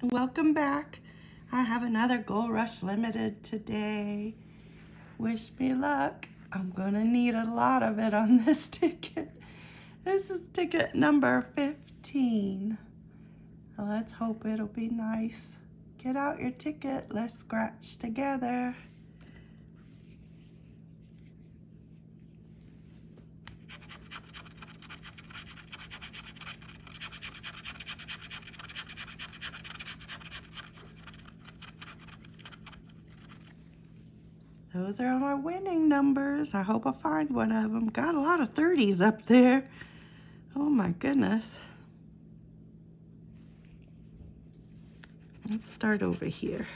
and welcome back. I have another Gold Rush Limited today. Wish me luck. I'm gonna need a lot of it on this ticket. This is ticket number 15. Let's hope it'll be nice. Get out your ticket, let's scratch together. Those are my winning numbers. I hope I find one of them. Got a lot of 30s up there. Oh my goodness. Let's start over here.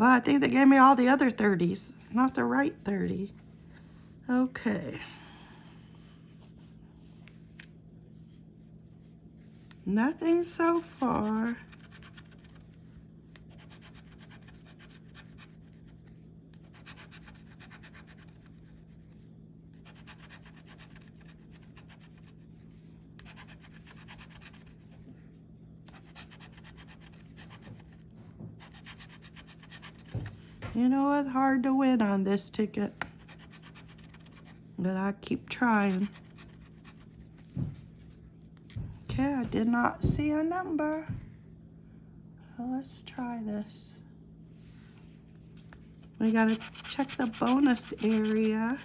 Well, I think they gave me all the other 30s, not the right 30. Okay. Nothing so far. You know, it's hard to win on this ticket. But I keep trying. Okay, I did not see a number. Let's try this. We gotta check the bonus area.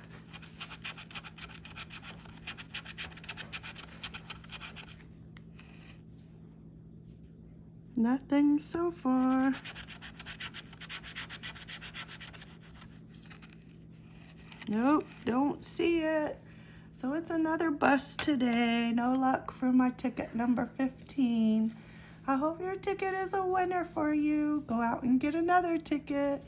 Nothing so far. Nope, don't see it. So it's another bust today. No luck for my ticket number 15. I hope your ticket is a winner for you. Go out and get another ticket.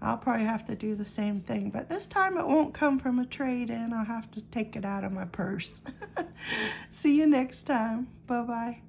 I'll probably have to do the same thing, but this time it won't come from a trade-in. I'll have to take it out of my purse. See you next time. Bye-bye.